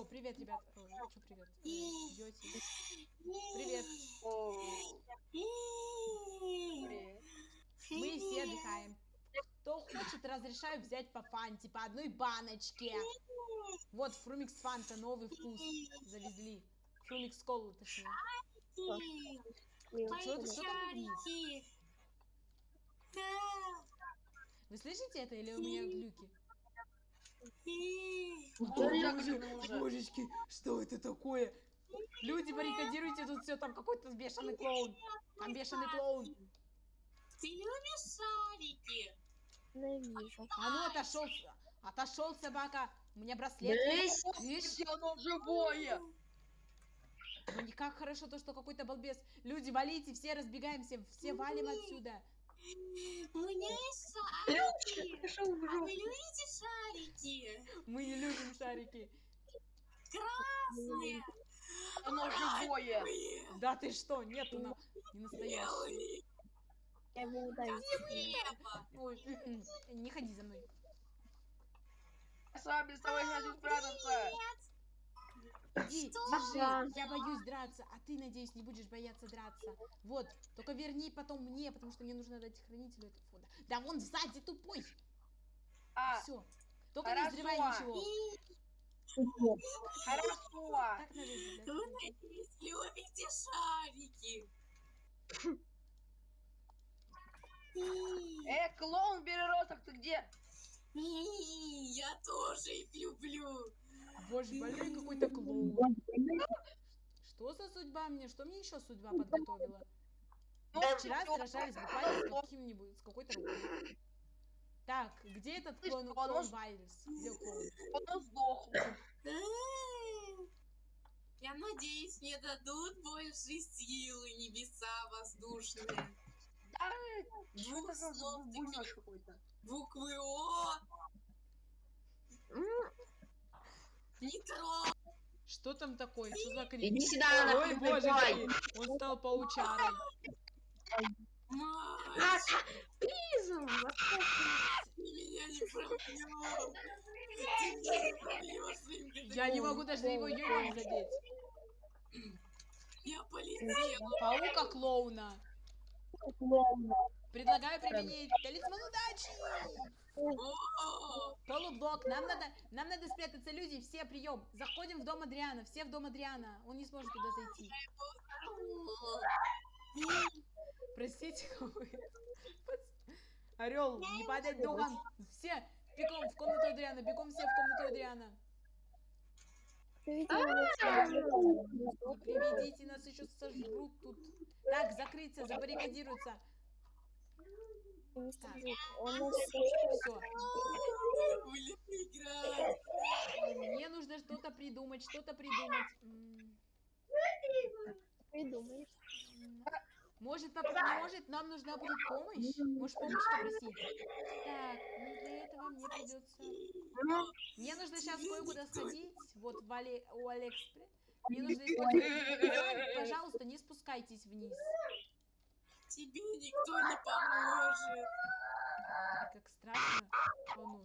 О, привет, ребят. Ой, что привет? Э, Идете. Привет. Привет. Мы все отдыхаем. Кто хочет, разрешаю взять по фанте, по одной баночке. Вот, Фрумикс Фанта, новый вкус завезли. Фрумикс Колу, точнее. Что вниз? Вы слышите это или у меня глюки? Божечки, что это такое? Люди, баррикадируйте тут все, там какой-то бешеный клоун. Там бешеный клоун. Ты любишь шарики? Ненавижу. А ну отошел, отошел собака. У меня браслет. Есть. Видишь? оно живое. Ну никак хорошо то, что какой-то балбес. Люди, валите, все разбегаемся, все валим отсюда. У меня есть шарики. А вы любите шарики? Мы не любим шарики. Красные. Оно живое. Да ты что, нету на... не настоящий. Белые. Я его. Ой, м-м, не ходи за мной. С вами с тобой хочу спрятаться. Иди, держи, Да. я боюсь драться, а ты, надеюсь, не будешь бояться драться. Вот, только верни потом мне, потому что мне нужно дать хранителю этого фонда. Да вон сзади тупой. А, Все. Только не хорошо. взрывай ничего. хорошо. Так надо сделать. Вы, надеюсь, любите шарики? Э, клоун Береросов, ты где? Я тоже их люблю. Боже, больной какой-то клоун. Что за судьба мне? Что мне еще судьба подготовила? Ну, Мы вчера сражались буквально с каким-нибудь, с какой-то рукой. Так, где этот Слышь, клоун, он клоун уж- Вайльс? Где клоун? Он сдох. Я надеюсь, мне дадут больше силы небеса воздушные. Двух слов таких. Буквы О. Нитро. Что там такое? Что за крик? Иди сюда, Ой, на боже мой, он стал паучарой. Меня не не пробьешь своим Я не могу даже его йоем задеть. Я полетела. Паука клоуна. Предлагаю применить талисман удачи. О, Толублок, нам надо, нам надо спрятаться, люди, все прием. Заходим в дом Адриана, все в дом Адриана. Он не сможет туда зайти. Простите, Орел, не падать духом. Все, бегом в комнату Адриана, бегом все в комнату Адриана. Приведите, нас еще сожрут тут. Так, закрыться, Все. Будем играть. Мне нужно что-то придумать, что-то придумать. Придумаешь. Может, поп- может, нам нужна будет помощь? Может, помощь попросить? Так, ну для этого мне придется... Мне нужно сейчас кое-куда сходить. Вот в Але... у Алекспресс. Мне нужно использовать. Пожалуйста, не спускайтесь вниз. Тебе никто не поможет. Ой, Как страшно. О, ну.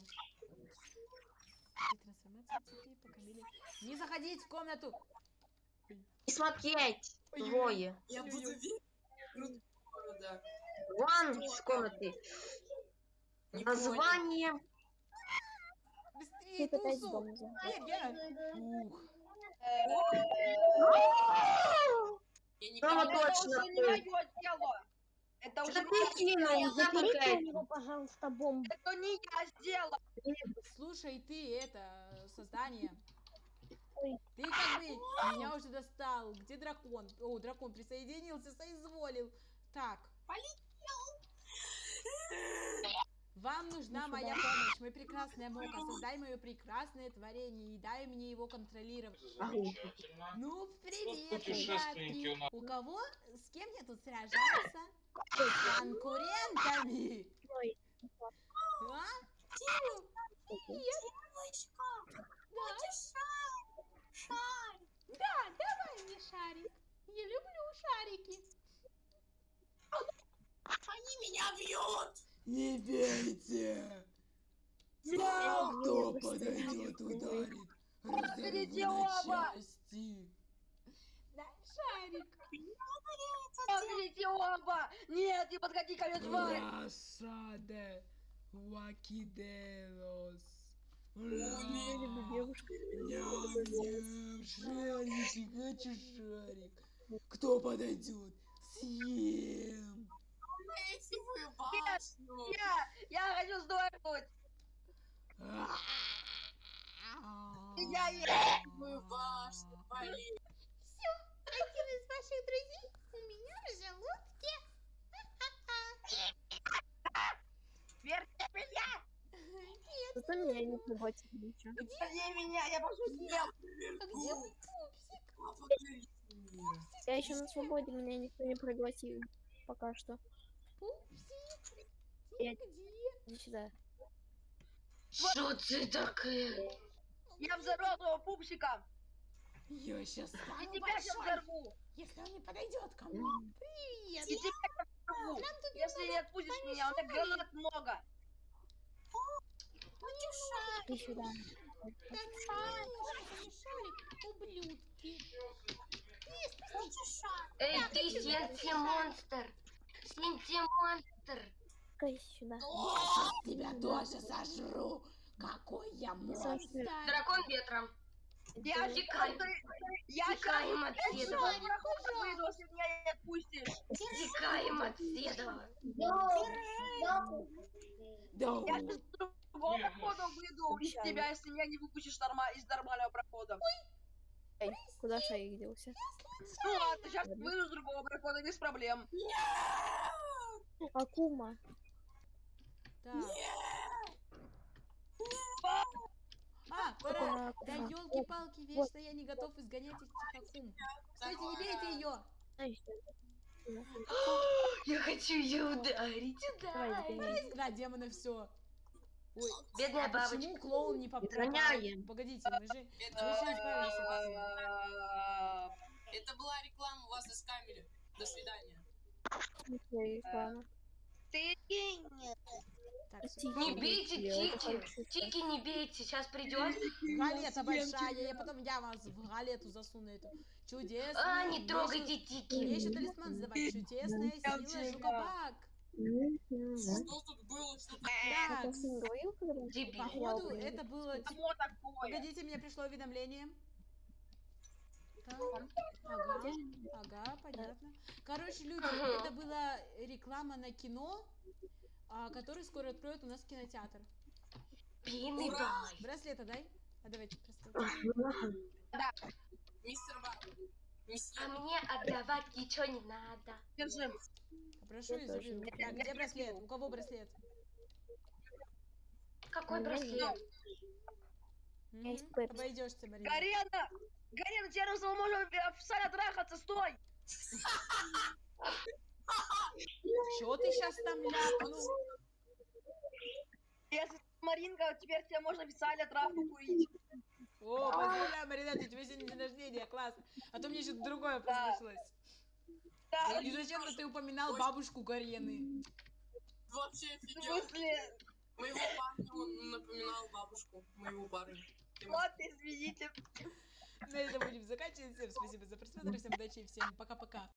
И трансформация цепи по Камиле. Не заходить в комнату. И смотреть, двое. Я буду Ой-ой. верить в круто города. Вон из комнаты. Не Название. Быстрее, Тусу! Я. Ух. Я не Мама понимаю. точно Это уже ты кинул? Запикай. него, пожалуйста, бомбу. Это не я сделал. Слушай, ты это создание. Ой. Ты как бы меня уже достал. Где дракон? О, дракон присоединился, соизволил. Так. Вам нужна моя помощь, мой прекрасная Мока. Создай мое прекрасное творение и дай мне его контролировать. Ну, привет, у ребятки. У кого, с кем я тут сражаться? С конкурентами. А? Тиму, Девочка, хочешь шар? Шар. Да, давай мне шарик. Я люблю шарики. Они меня бьют. Не бейте! Кто подойдет, ударит? Его на части. Дай шарик. Подходите оба! Нет, не подходи ко мне, тварь! Девушку. Ням-ням, шарик, хочу шарик. Кто подойдет? Съем. Я, я хочу сдохнуть! Я есть! Зато меня не пригласили ничего. Верни меня, я пошутил! А где мой пупсик? Я еще на свободе, меня никто не пригласил. Пока что. Пупсик, Я- ты где? Иди сюда. Что ты такая? Я взорвал твоего пупсика! Я сейчас И Самый тебя сейчас большой. взорву! Если он не подойдет ко мне. Привет. И тебя взорву! Если не отпустишь меня, у меня гранат много! Иди сюда. так шарик, шарик, ублюдки. Эй, ты Синти монстр! Синти монстр! Иди сюда. тебя тоже сожру. Какой я монстр. Дракон ветром. Я сейчас... Я Тикаем отседова. выйду, если меня не отпустишь! Тикаем отседова. Да. Я сейчас другого прохода выйду из тебя, если меня не выпустишь норма- из нормального прохода. Эй, куда шарик делся? Ну ладно, сейчас выйду с другого прохода без проблем. Акума. Так. А, пора. Да ага. елки-палки, вечно я не готов изгонять этих акум. Кстати, не бейте ее. Я хочу ее ударить, ударить. Да, демона все. Ой, Бедная а бабочка. почему клоун не поп- Гоняем. Погодите, мы же, мы Это, была реклама, вас заскамили. До свидания. Ладно. Ты гений. Тики, Не бейте Тики. Тики не бейте, сейчас придет. галета большая, я потом я вас в галету засуну эту. Чудесная. А, не трогайте еще- Мне еще Тики. талисман сдавать. Чудесная сила жукобак. Что мы Дебил. походу это было... Такое. Погодите, мне пришло уведомление. Так, ага, ага, понятно. Короче, люди, это была реклама на кино, а, который скоро откроют у нас кинотеатр. Пины. Браслета дай? А давайте браслет. Мистер Бак? А мне отдавать ничего не надо. Держи. Попрошу Я и тоже. заберу. Так, где браслет? У кого браслет? Какой браслет? Обойдешься, Марина. Гарена! Гарена, теперь мы можем в сале трахаться, стой! Чё ты сейчас там ляпнул? Если Маринка, теперь тебе можно в сале травку курить. О, поздравляю, Марина, у тебя сегодня день рождения, классно. А то мне что-то другое послышалось. Да, И зачем-то ты упоминал бабушку Гарены. вообще офигел. смысле? Моего парня он напоминал бабушку моего парня. Вот, извините. На этом будем заканчивать. Всем спасибо за просмотр, всем удачи и всем пока-пока.